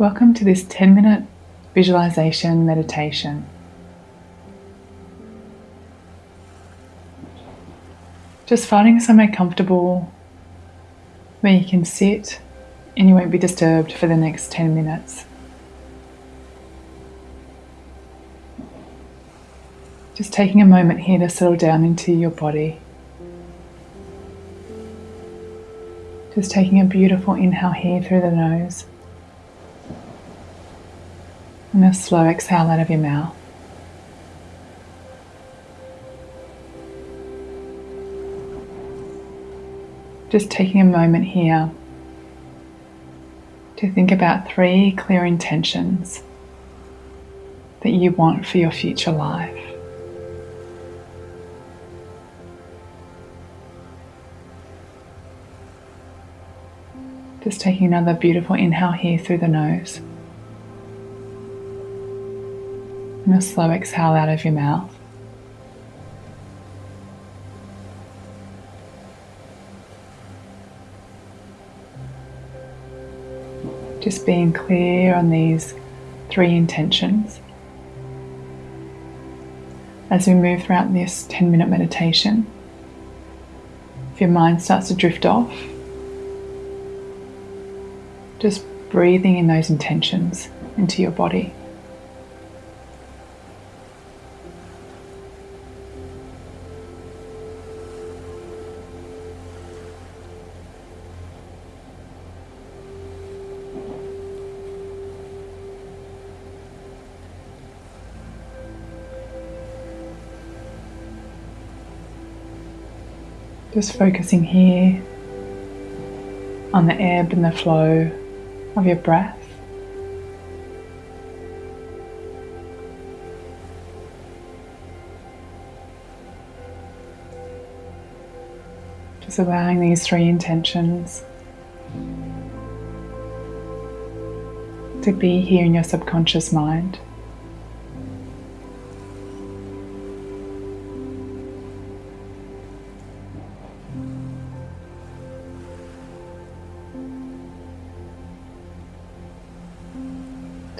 Welcome to this 10 minute visualization meditation. Just finding somewhere comfortable where you can sit and you won't be disturbed for the next 10 minutes. Just taking a moment here to settle down into your body. Just taking a beautiful inhale here through the nose. And a slow exhale out of your mouth. Just taking a moment here to think about three clear intentions that you want for your future life. Just taking another beautiful inhale here through the nose. And a slow exhale out of your mouth. Just being clear on these three intentions. As we move throughout this 10 minute meditation, if your mind starts to drift off, just breathing in those intentions into your body. Just focusing here on the ebb and the flow of your breath. Just allowing these three intentions to be here in your subconscious mind.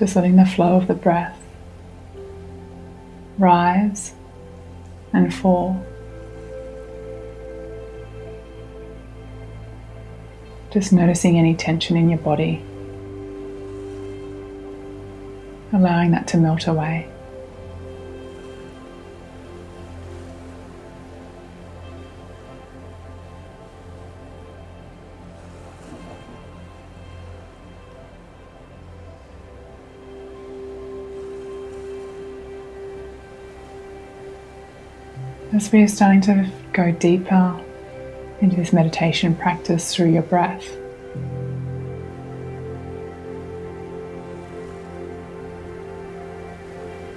Just letting the flow of the breath rise and fall. Just noticing any tension in your body, allowing that to melt away. As we are starting to go deeper into this meditation practice through your breath,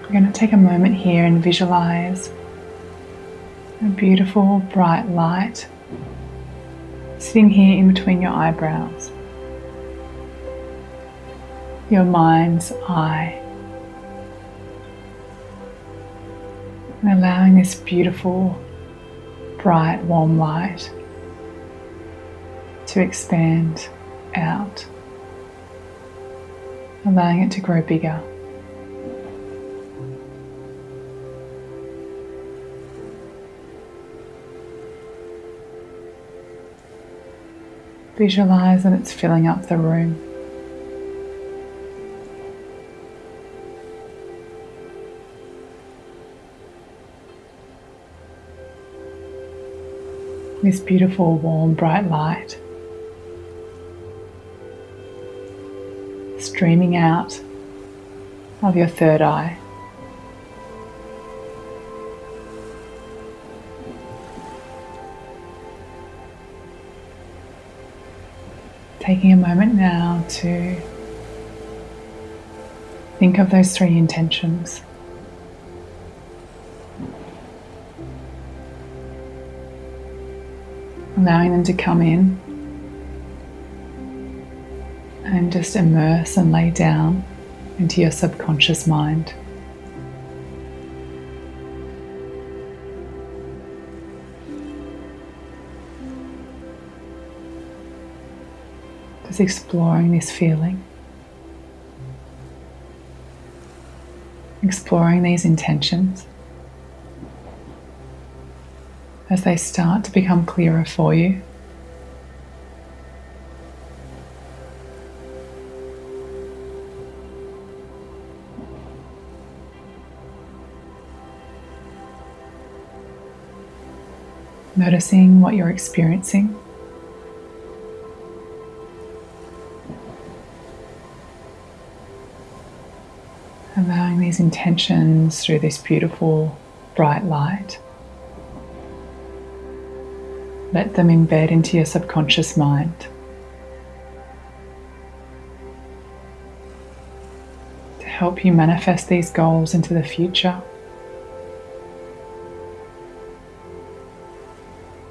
we're going to take a moment here and visualize a beautiful bright light sitting here in between your eyebrows, your mind's eye. And allowing this beautiful, bright, warm light to expand out, allowing it to grow bigger. Visualize that it's filling up the room. This beautiful, warm, bright light streaming out of your third eye. Taking a moment now to think of those three intentions. allowing them to come in and just immerse and lay down into your subconscious mind. Just exploring this feeling, exploring these intentions as they start to become clearer for you. Noticing what you're experiencing. Allowing these intentions through this beautiful bright light. Let them embed into your subconscious mind. To help you manifest these goals into the future.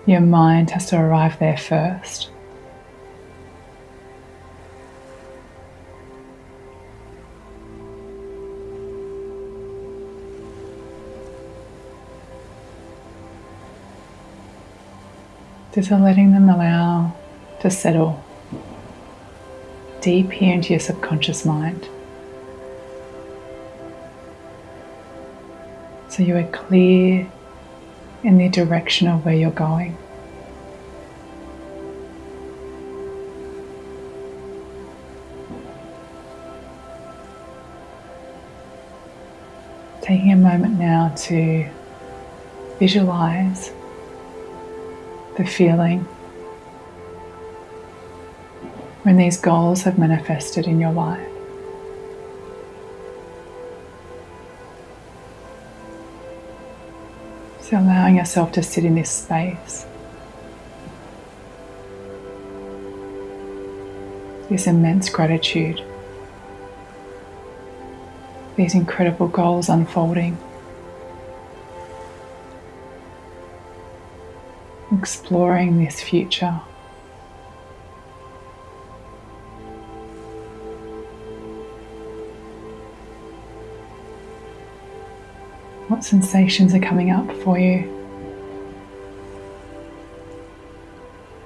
Your mind has to arrive there first. Just letting them allow to settle deep here into your subconscious mind. So you are clear in the direction of where you're going. Taking a moment now to visualize the feeling when these goals have manifested in your life. So, allowing yourself to sit in this space, this immense gratitude, these incredible goals unfolding. Exploring this future. What sensations are coming up for you?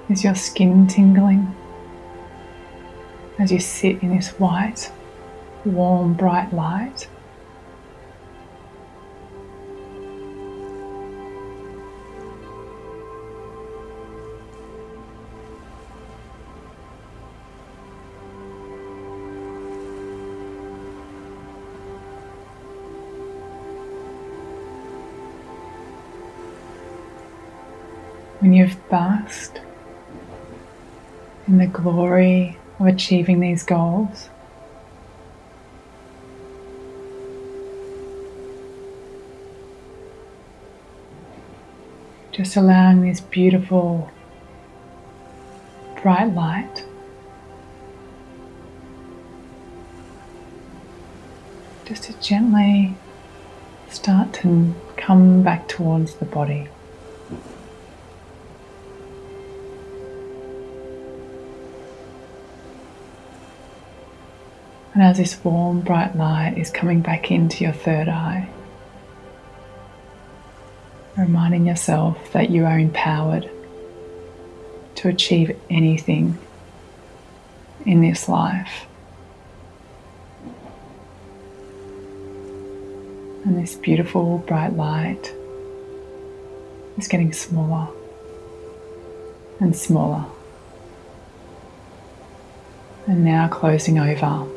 Is your skin tingling as you sit in this white, warm, bright light? When you've basked in the glory of achieving these goals. Just allowing this beautiful bright light just to gently start to come back towards the body. And as this warm, bright light is coming back into your third eye, reminding yourself that you are empowered to achieve anything in this life. And this beautiful bright light is getting smaller and smaller. And now closing over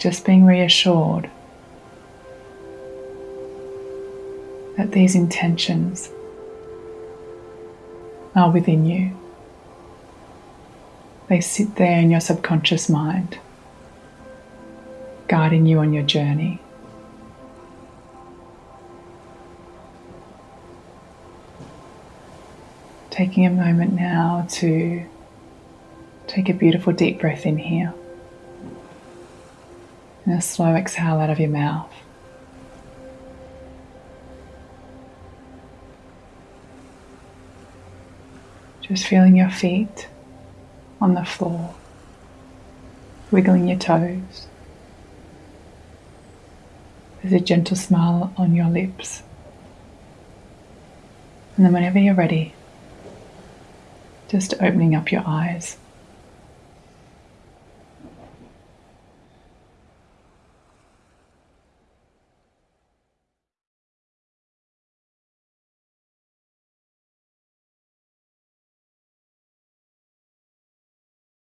just being reassured that these intentions are within you. They sit there in your subconscious mind, guiding you on your journey. Taking a moment now to take a beautiful deep breath in here. And a slow exhale out of your mouth. Just feeling your feet on the floor, wiggling your toes. There's a gentle smile on your lips. And then, whenever you're ready, just opening up your eyes.